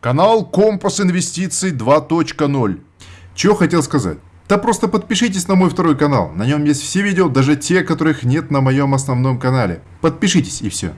Канал Компас Инвестиций 2.0. Чего хотел сказать? Да просто подпишитесь на мой второй канал. На нем есть все видео, даже те, которых нет на моем основном канале. Подпишитесь и все.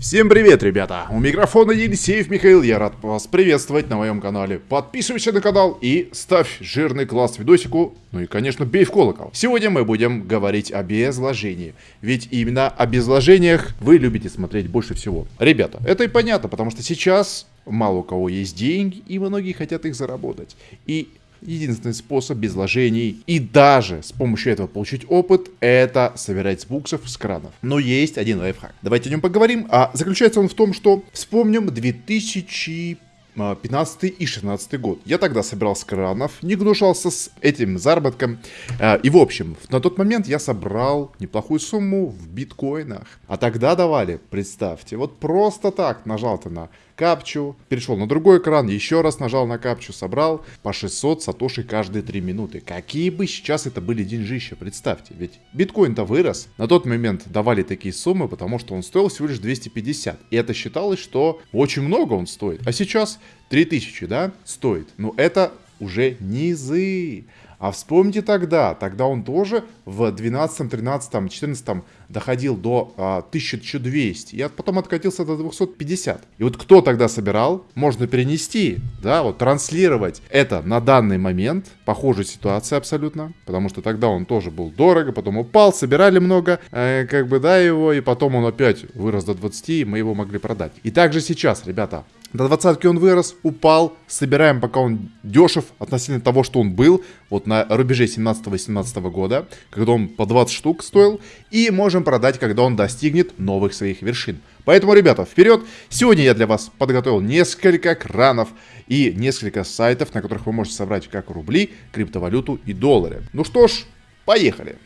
Всем привет, ребята! У микрофона Елисеев Михаил, я рад вас приветствовать на моем канале. Подписывайся на канал и ставь жирный класс видосику, ну и, конечно, бей в колокол. Сегодня мы будем говорить о безложении, ведь именно о безложениях вы любите смотреть больше всего. Ребята, это и понятно, потому что сейчас мало у кого есть деньги, и многие хотят их заработать. И Единственный способ без вложений и даже с помощью этого получить опыт, это собирать с буксов с кранов. Но есть один лайфхак. Давайте о нем поговорим. А заключается он в том, что вспомним 2000 15 и 16 год. Я тогда собирал с кранов, не гнушался с этим заработком. А, и в общем, на тот момент я собрал неплохую сумму в биткоинах. А тогда давали, представьте, вот просто так нажал ты на капчу, перешел на другой экран, еще раз нажал на капчу, собрал по 600 сатоши каждые 3 минуты. Какие бы сейчас это были деньжища, представьте. Ведь биткоин-то вырос. На тот момент давали такие суммы, потому что он стоил всего лишь 250. И это считалось, что очень много он стоит. А сейчас 3000, да, стоит. Но это уже низы. А вспомните тогда, тогда он тоже в 12, 13, 14 доходил до а, 1200, и потом откатился до 250. И вот кто тогда собирал, можно перенести, да, вот транслировать это на данный момент, похожая ситуация абсолютно, потому что тогда он тоже был дорого, потом упал, собирали много, э, как бы, да, его, и потом он опять вырос до 20, и мы его могли продать. И также сейчас, ребята, до двадцатки он вырос, упал. Собираем, пока он дешев относительно того, что он был. Вот на рубеже 17-18 года, когда он по 20 штук стоил. И можем продать, когда он достигнет новых своих вершин. Поэтому, ребята, вперед! Сегодня я для вас подготовил несколько кранов и несколько сайтов, на которых вы можете собрать как рубли, криптовалюту и доллары. Ну что ж, поехали!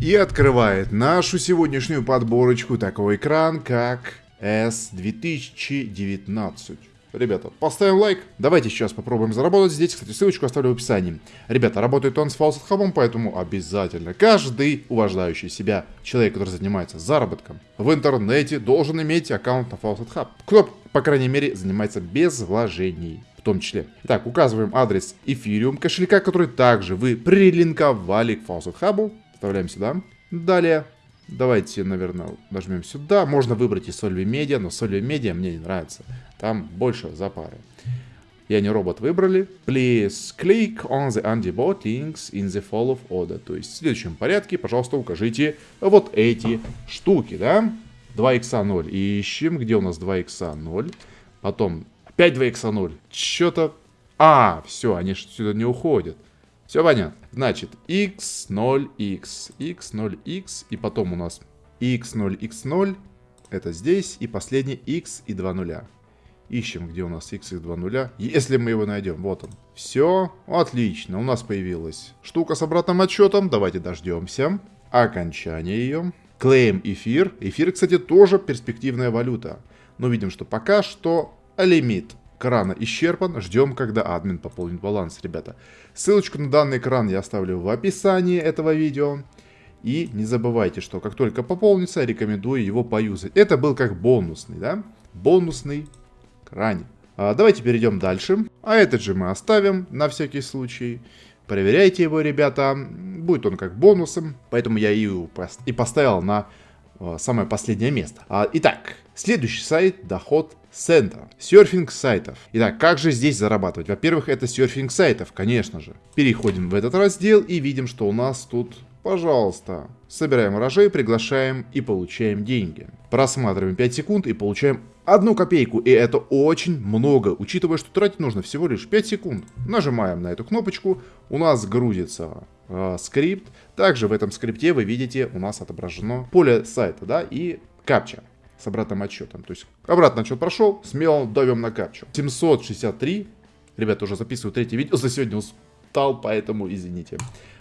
И открывает нашу сегодняшнюю подборочку такой экран, как S2019. Ребята, поставим лайк. Давайте сейчас попробуем заработать здесь. Кстати, ссылочку оставлю в описании. Ребята, работает он с Faucet Hub, поэтому обязательно каждый уважающий себя человек, который занимается заработком в интернете, должен иметь аккаунт на Faucet Hub. Кто, по крайней мере, занимается без вложений в том числе. Итак, указываем адрес Ethereum кошелька, который также вы прилинковали к Faucet Hub. Вставляем сюда. Далее Давайте, наверное, нажмем сюда. Можно выбрать и Solvi Media, но Solvi Media мне не нравится. Там больше запары. Я не робот выбрали. Please click on the antibot links in the follow order. То есть в следующем порядке, пожалуйста, укажите вот эти штуки, да? 2x0. Ищем, где у нас 2x0. Потом опять 2x0. Что-то... А, все, они сюда не уходят. Все понятно. Значит, x0x, x0x, и потом у нас x0, x0, это здесь, и последний x и 2 нуля. Ищем, где у нас x и 2 нуля. Если мы его найдем, вот он. Все, отлично, у нас появилась штука с обратным отчетом. Давайте дождемся окончания ее. Клейм эфир. Эфир, кстати, тоже перспективная валюта. Но видим, что пока что лимит крана исчерпан. Ждем, когда админ пополнит баланс, ребята. Ссылочку на данный кран я оставлю в описании этого видео. И не забывайте, что как только пополнится, рекомендую его поюзать. Это был как бонусный, да? Бонусный кране. А, давайте перейдем дальше. А этот же мы оставим на всякий случай. Проверяйте его, ребята. Будет он как бонусом. Поэтому я и, и поставил на самое последнее место. А, итак, следующий сайт доход Центр. Серфинг сайтов. Итак, как же здесь зарабатывать? Во-первых, это серфинг сайтов, конечно же. Переходим в этот раздел и видим, что у нас тут, пожалуйста, собираем урожай, приглашаем и получаем деньги. Просматриваем 5 секунд и получаем одну копейку. И это очень много, учитывая, что тратить нужно всего лишь 5 секунд. Нажимаем на эту кнопочку, у нас грузится э, скрипт. Также в этом скрипте вы видите, у нас отображено поле сайта, да, и капча с обратным отчетом. То есть обратный отчет прошел, смело давим на капчу. 763. Ребята, уже записываю третье видео за сегодня устал, поэтому извините.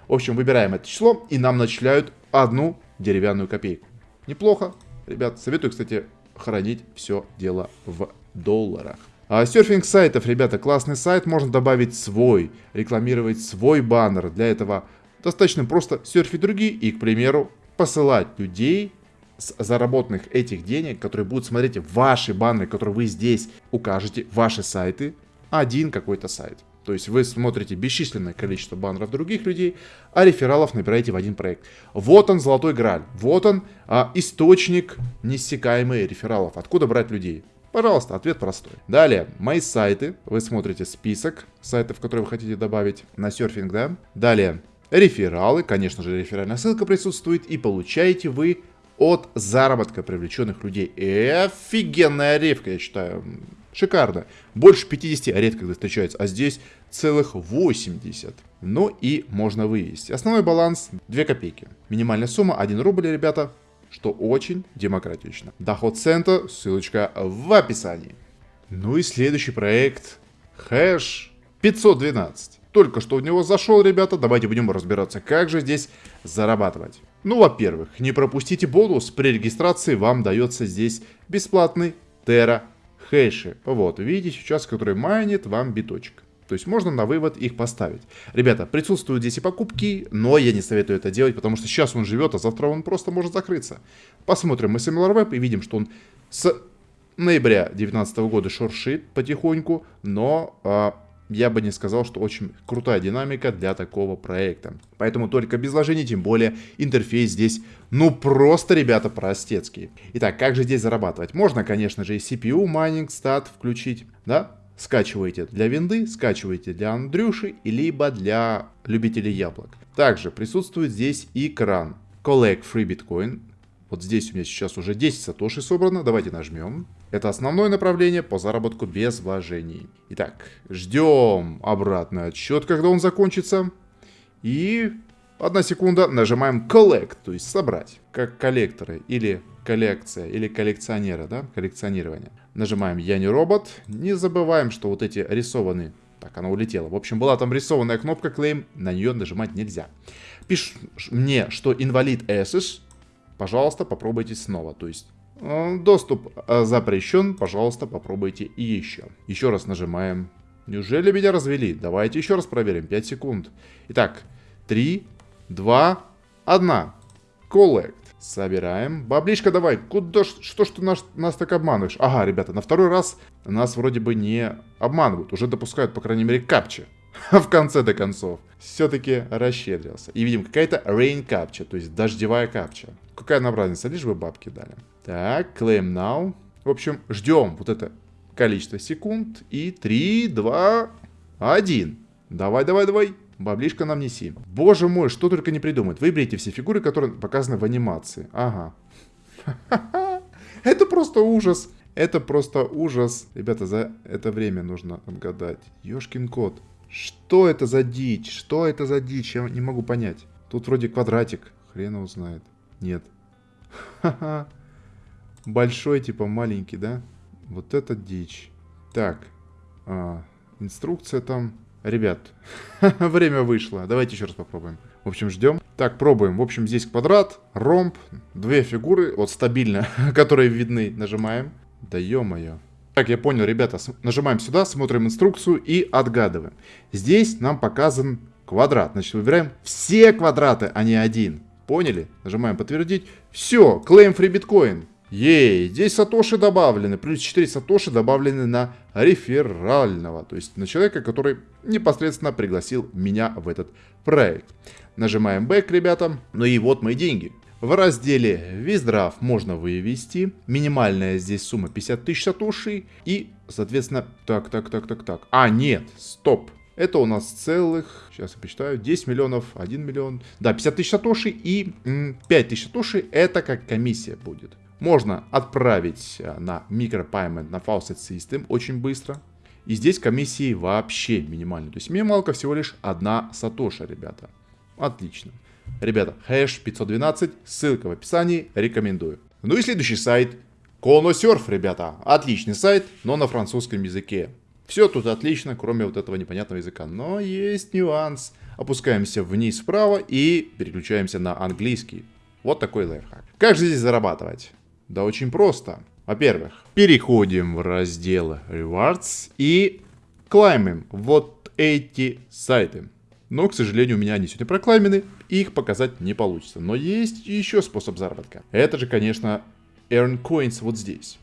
В общем, выбираем это число, и нам начисляют одну деревянную копейку. Неплохо. Ребят, советую, кстати, хранить все дело в долларах. А серфинг сайтов, ребята, классный сайт, можно добавить свой, рекламировать свой баннер. Для этого достаточно просто серфить другие и, к примеру, посылать людей с заработанных этих денег, которые будут смотреть ваши баннеры, которые вы здесь укажете, ваши сайты, один какой-то сайт. То есть вы смотрите бесчисленное количество баннеров других людей, а рефералов набираете в один проект. Вот он, золотой граль. Вот он, а, источник неиссякаемый рефералов. Откуда брать людей? Пожалуйста, ответ простой. Далее, мои сайты. Вы смотрите список сайтов, которые вы хотите добавить на серфинг, да? Далее, рефералы. Конечно же, реферальная ссылка присутствует. И получаете вы от заработка привлеченных людей. Офигенная ревка, я считаю. Шикарно. Больше 50 редко когда встречается, а здесь целых 80. Ну и можно вывести. Основной баланс 2 копейки. Минимальная сумма 1 рубль, ребята, что очень демократично. Доход цента, ссылочка в описании. Ну и следующий проект. Хэш 512. Только что в него зашел, ребята, давайте будем разбираться, как же здесь зарабатывать. Ну, во-первых, не пропустите бонус, при регистрации вам дается здесь бесплатный Terra хэши. Вот, видите сейчас, который майнит вам биточек. То есть можно на вывод их поставить. Ребята, присутствуют здесь и покупки, но я не советую это делать, потому что сейчас он живет, а завтра он просто может закрыться. Посмотрим SimilarWeb и видим, что он с ноября 2019 года шуршит потихоньку, но а, я бы не сказал, что очень крутая динамика для такого проекта. Поэтому только без вложений, тем более интерфейс здесь, ну просто, ребята, простецкий. Итак, как же здесь зарабатывать? Можно, конечно же, и CPU, майнинг, стат включить, да? Скачиваете для винды, скачиваете для Андрюши, либо для любителей яблок. Также присутствует здесь и кран. Collect Free Bitcoin. Вот здесь у меня сейчас уже 10 сатоши собрано. Давайте нажмем. Это основное направление по заработку без вложений. Итак, ждем обратный отсчет, когда он закончится. И одна секунда, нажимаем Collect, то есть собрать, как коллекторы или коллекция, или коллекционера, да, коллекционирование. Нажимаем Я не робот. Не забываем, что вот эти рисованные... Так, она улетела. В общем, была там рисованная кнопка Claim, на нее нажимать нельзя. Пишет мне, что инвалид Access. Пожалуйста, попробуйте снова. То есть Э, доступ э, запрещен, пожалуйста, попробуйте и еще. Еще раз нажимаем. Неужели меня развели? Давайте еще раз проверим. 5 секунд. Итак, 3, 2, 1. Collect. Собираем. Баблишка давай. Куда, что ж ты нас, нас так обманываешь? Ага, ребята, на второй раз нас вроде бы не обманывают. Уже допускают, по крайней мере, капчи. в конце-то концов. Все-таки расщедрился. И видим, какая-то rain капча, то есть дождевая капча. Какая нам разница, лишь бы бабки дали. Так, claim now. В общем, ждем вот это количество секунд. И 3, 2, 1. Давай, давай, давай. Баблишка нам неси. Боже мой, что только не придумает. Выберите все фигуры, которые показаны в анимации. Ага. Это просто ужас. Это просто ужас. Ребята, за это время нужно отгадать. Ёшкин кот. Что это за дичь? Что это за дичь? Я не могу понять. Тут вроде квадратик. Хрен его знает. Нет. Ха-ха. Большой, типа маленький, да? Вот это дичь. Так. А, инструкция там. Ребят, время вышло. Давайте еще раз попробуем. В общем, ждем. Так, пробуем. В общем, здесь квадрат, ромб, две фигуры, вот стабильно, которые видны. Нажимаем. Да ё-моё. Так, я понял, ребята, нажимаем сюда, смотрим инструкцию и отгадываем. Здесь нам показан квадрат. Значит, выбираем все квадраты, а не один. Поняли? Нажимаем подтвердить. Все, claim free биткоин. Ей, здесь сатоши добавлены, плюс 4 сатоши добавлены на реферального, то есть на человека, который непосредственно пригласил меня в этот проект. Нажимаем back, ребята, ну и вот мои деньги. В разделе Виздрав можно вывести. Минимальная здесь сумма 50 тысяч сатоши. И, соответственно, так, так, так, так, так. А, нет, стоп. Это у нас целых, сейчас я посчитаю, 10 миллионов, 1 миллион. Да, 50 тысяч сатоши и 5 тысяч сатоши это как комиссия будет. Можно отправить э, на микропаймент на Faucet System очень быстро. И здесь комиссии вообще минимальные. То есть минималка всего лишь одна сатоша, ребята. Отлично. Ребята, хэш 512, ссылка в описании, рекомендую. Ну и следующий сайт. Коносерф, ребята. Отличный сайт, но на французском языке. Все тут отлично, кроме вот этого непонятного языка. Но есть нюанс. Опускаемся вниз вправо и переключаемся на английский. Вот такой лайфхак. Как же здесь зарабатывать? Да очень просто. Во-первых, переходим в раздел Rewards и клаймим вот эти сайты. Но, к сожалению, у меня они сегодня прокламены, их показать не получится. Но есть еще способ заработка. Это же, конечно, Earn Coins вот здесь.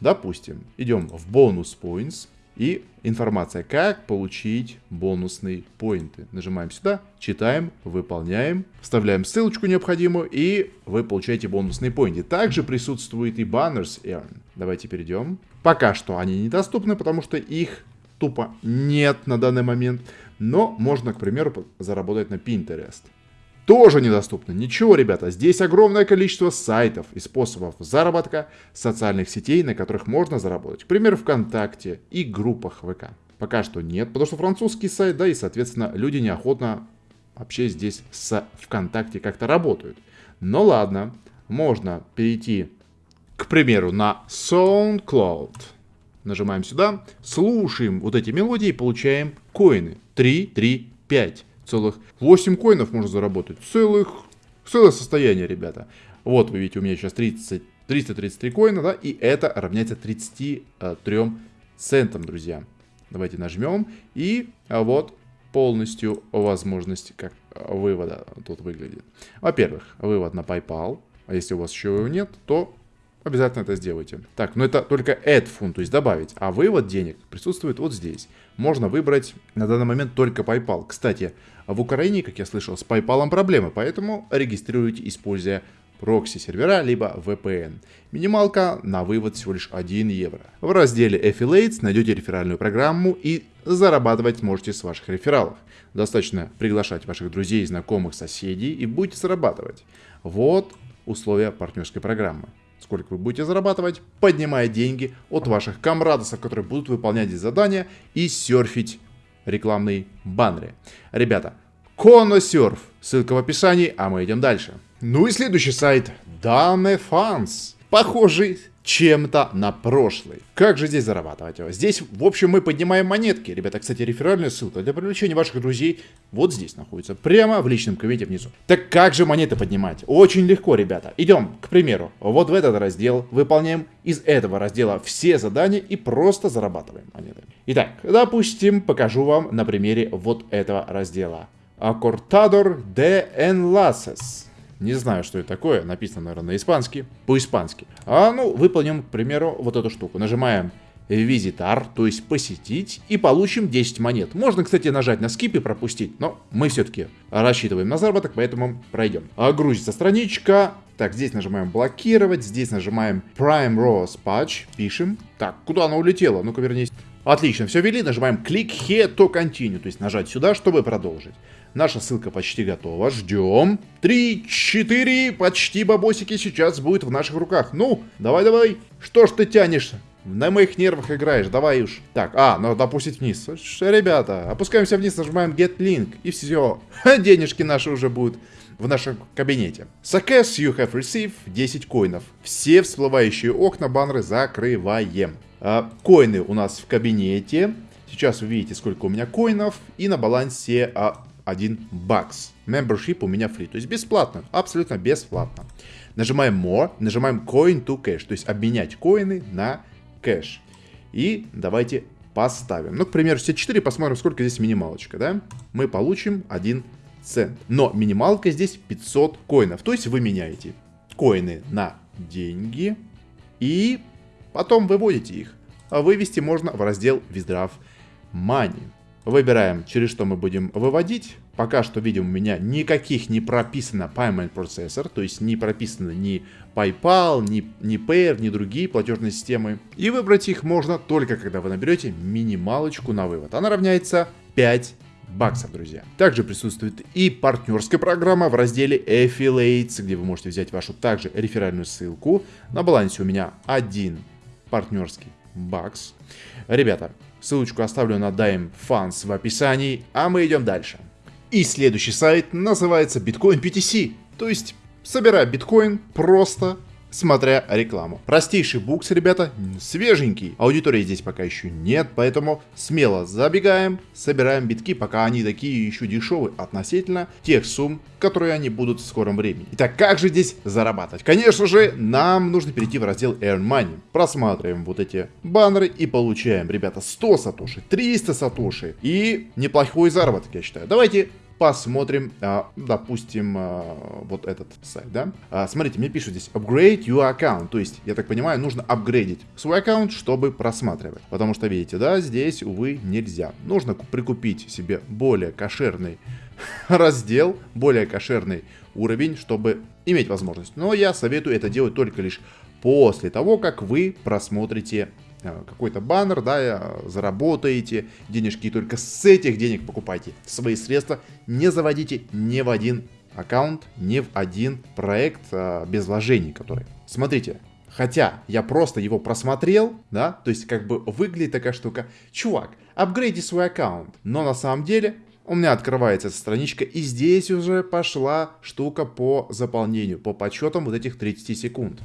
Допустим, идем в бонус points и информация, как получить бонусные поинты. Нажимаем сюда, читаем, выполняем, вставляем ссылочку необходимую и вы получаете бонусные поинты. Также присутствует и Banners Earn. Давайте перейдем. Пока что они недоступны, потому что их тупо нет на данный момент. Но можно, к примеру, заработать на Pinterest тоже недоступно. Ничего, ребята, здесь огромное количество сайтов и способов заработка социальных сетей, на которых можно заработать. К примеру, ВКонтакте и группах ВК. Пока что нет, потому что французский сайт, да, и, соответственно, люди неохотно вообще здесь с ВКонтакте как-то работают. Но ладно, можно перейти, к примеру, на SoundCloud. Нажимаем сюда, слушаем вот эти мелодии и получаем коины. 3, 3, 5 целых 8 коинов можно заработать. Целых, целое состояние, ребята. Вот вы видите, у меня сейчас 30, 333 коина, да, и это равняется 33 центам, друзья. Давайте нажмем, и а вот полностью возможность как вывода тут выглядит. Во-первых, вывод на PayPal, а если у вас еще его нет, то обязательно это сделайте. Так, но это только add фунт, то есть добавить, а вывод денег присутствует вот здесь. Можно выбрать на данный момент только PayPal. Кстати, в Украине, как я слышал, с PayPal проблемы, поэтому регистрируйте, используя прокси-сервера, либо VPN. Минималка на вывод всего лишь 1 евро. В разделе Affiliates найдете реферальную программу и зарабатывать сможете с ваших рефералов. Достаточно приглашать ваших друзей, знакомых, соседей и будете зарабатывать. Вот условия партнерской программы сколько вы будете зарабатывать, поднимая деньги от ваших комрадосов, которые будут выполнять здесь задания и серфить рекламные баннеры. Ребята, Коносерф, ссылка в описании, а мы идем дальше. Ну и следующий сайт, Dame. Похожий чем-то на прошлый. Как же здесь зарабатывать? Здесь, в общем, мы поднимаем монетки. Ребята, кстати, реферальная ссылка для привлечения ваших друзей вот здесь находится. Прямо в личном кабинете внизу. Так как же монеты поднимать? Очень легко, ребята. Идем, к примеру, вот в этот раздел. Выполняем из этого раздела все задания и просто зарабатываем монеты. Итак, допустим, покажу вам на примере вот этого раздела. Accortador de Enlaces. Не знаю, что это такое. Написано, наверное, на испански. По-испански. А, ну, выполним, к примеру, вот эту штуку. Нажимаем визитар, то есть посетить, и получим 10 монет. Можно, кстати, нажать на скип и пропустить, но мы все-таки рассчитываем на заработок, поэтому пройдем. А грузится страничка. Так, здесь нажимаем блокировать, здесь нажимаем Prime Rose Patch, пишем. Так, куда она улетела? Ну-ка, вернись. Отлично, все ввели, нажимаем Click Here to Continue, то есть нажать сюда, чтобы продолжить. Наша ссылка почти готова. Ждем. Три, четыре, почти бабосики сейчас будет в наших руках. Ну, давай-давай. Что ж ты тянешь? На моих нервах играешь, давай уж. Так, а, надо опустить вниз. Ребята, опускаемся вниз, нажимаем Get Link, и все. Денежки наши уже будут в нашем кабинете. Success you have received 10 коинов. Все всплывающие окна баннеры закрываем. А, коины у нас в кабинете. Сейчас вы видите, сколько у меня коинов. И на балансе а, 1 бакс. Membership у меня free, то есть бесплатно, абсолютно бесплатно. Нажимаем More, нажимаем Coin to Cash, то есть обменять коины на кэш. И давайте поставим. Ну, к примеру, все 4, посмотрим, сколько здесь минималочка, да? Мы получим 1 цент. Но минималка здесь 500 коинов, то есть вы меняете коины на деньги и потом выводите их. А вывести можно в раздел Withdraw Money. Выбираем, через что мы будем выводить. Пока что видим у меня никаких не прописано Payment Processor, то есть не прописано ни PayPal, ни, ни Payer, ни другие платежные системы. И выбрать их можно только когда вы наберете минималочку на вывод. Она равняется 5 баксов, друзья. Также присутствует и партнерская программа в разделе Affiliates, где вы можете взять вашу также реферальную ссылку. На балансе у меня один партнерский бакс. Ребята, Ссылочку оставлю на Dime Funds в описании, а мы идем дальше. И следующий сайт называется Bitcoin PTC, то есть собирай биткоин просто смотря рекламу. Простейший букс, ребята, свеженький. Аудитории здесь пока еще нет, поэтому смело забегаем, собираем битки, пока они такие еще дешевые относительно тех сумм, которые они будут в скором времени. Итак, как же здесь зарабатывать? Конечно же, нам нужно перейти в раздел Earn Money. Просматриваем вот эти баннеры и получаем, ребята, 100 сатоши, 300 сатоши и неплохой заработок, я считаю. Давайте посмотрим, а, допустим, а, вот этот сайт, да. А, смотрите, мне пишут здесь upgrade your account, то есть, я так понимаю, нужно апгрейдить свой аккаунт, чтобы просматривать. Потому что, видите, да, здесь, увы, нельзя. Нужно прикупить себе более кошерный раздел, более кошерный уровень, чтобы иметь возможность. Но я советую это делать только лишь после того, как вы просмотрите какой-то баннер, да, э, заработаете денежки, и только с этих денег покупайте свои средства, не заводите ни в один аккаунт, ни в один проект а, без вложений, который. Смотрите, хотя я просто его просмотрел, да, то есть как бы выглядит такая штука, чувак, апгрейди свой аккаунт, но на самом деле у меня открывается эта страничка, и здесь уже пошла штука по заполнению, по подсчетам вот этих 30 секунд.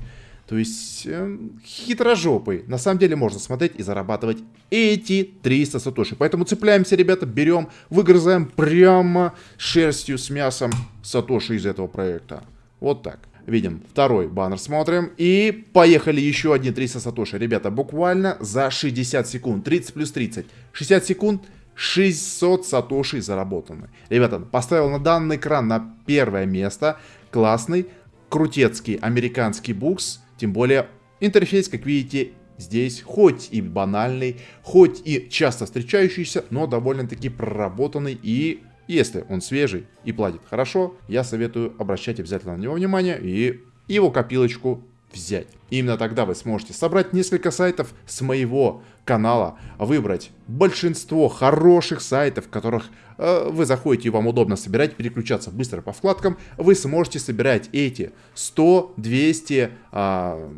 То есть э, хитрожопый. На самом деле можно смотреть и зарабатывать эти 300 сатоши. Поэтому цепляемся, ребята, берем, выгрызаем прямо шерстью с мясом сатоши из этого проекта. Вот так. Видим второй баннер, смотрим. И поехали еще одни 300 сатоши. Ребята, буквально за 60 секунд. 30 плюс 30. 60 секунд. 600 сатоши заработаны. Ребята, поставил на данный экран на первое место. Классный, крутецкий американский букс тем более интерфейс, как видите, здесь хоть и банальный, хоть и часто встречающийся, но довольно-таки проработанный и если он свежий и платит хорошо, я советую обращать обязательно на него внимание и его копилочку взять. именно тогда вы сможете собрать несколько сайтов с моего канала, выбрать большинство хороших сайтов, которых э, вы заходите и вам удобно собирать, переключаться быстро по вкладкам, вы сможете собирать эти 100-200 э,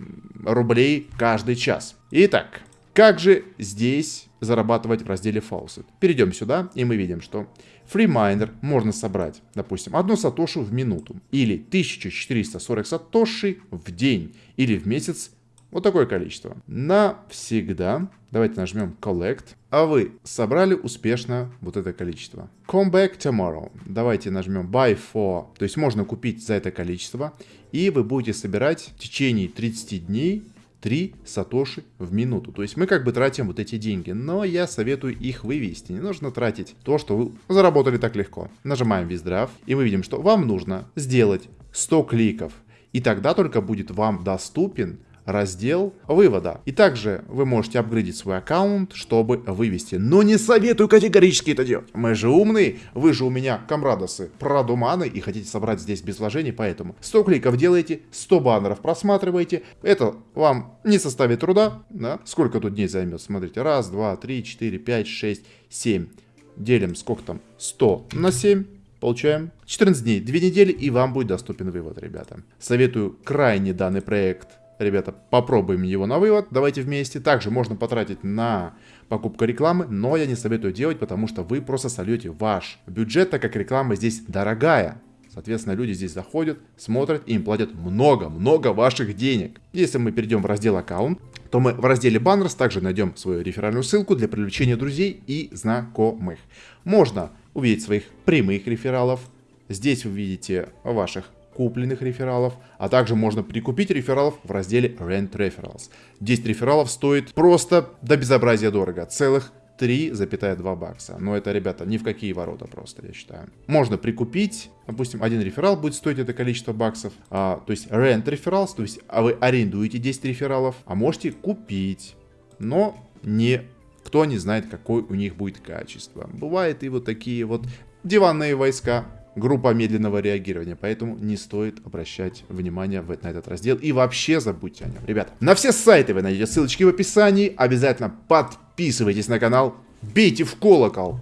рублей каждый час. Итак, как же здесь зарабатывать в разделе Faucet? Перейдем сюда, и мы видим, что FreeMiner можно собрать, допустим, одну сатошу в минуту, или 1440 сатоши в день, или в месяц вот такое количество. Навсегда. Давайте нажмем Collect. А вы собрали успешно вот это количество. Come back tomorrow. Давайте нажмем Buy for. То есть можно купить за это количество. И вы будете собирать в течение 30 дней 3 сатоши в минуту. То есть мы как бы тратим вот эти деньги, но я советую их вывести. Не нужно тратить то, что вы заработали так легко. Нажимаем Виздрав, и мы видим, что вам нужно сделать 100 кликов. И тогда только будет вам доступен раздел вывода. И также вы можете апгрейдить свой аккаунт, чтобы вывести. Но не советую категорически это делать. Мы же умные, вы же у меня комрадосы, продуманы и хотите собрать здесь без вложений, поэтому 100 кликов делаете, 100 баннеров просматриваете. Это вам не составит труда, да? Сколько тут дней займет? Смотрите, раз, два, три, четыре, пять, шесть, семь. Делим сколько там? 100 на 7 получаем 14 дней, 2 недели, и вам будет доступен вывод, ребята. Советую крайне данный проект Ребята, попробуем его на вывод. Давайте вместе. Также можно потратить на покупку рекламы, но я не советую делать, потому что вы просто сольете ваш бюджет, так как реклама здесь дорогая. Соответственно, люди здесь заходят, смотрят и им платят много-много ваших денег. Если мы перейдем в раздел аккаунт, то мы в разделе Banners также найдем свою реферальную ссылку для привлечения друзей и знакомых. Можно увидеть своих прямых рефералов. Здесь вы видите ваших купленных рефералов, а также можно прикупить рефералов в разделе Rent Referrals. 10 рефералов стоит просто до безобразия дорого, целых 3,2 бакса. Но это, ребята, ни в какие ворота просто, я считаю. Можно прикупить, допустим, один реферал будет стоить это количество баксов. А, то есть rent referrals, то есть а вы арендуете 10 рефералов, а можете купить. Но не кто не знает, какое у них будет качество. Бывает и вот такие вот диванные войска, группа медленного реагирования, поэтому не стоит обращать внимание на этот раздел. И вообще забудьте о нем. Ребята, на все сайты вы найдете ссылочки в описании, обязательно подписывайтесь на канал, бейте в колокол,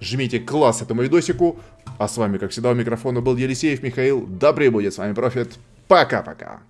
жмите класс этому видосику, а с вами, как всегда, у микрофона был Елисеев Михаил, добрый будет с вами Профит, пока-пока.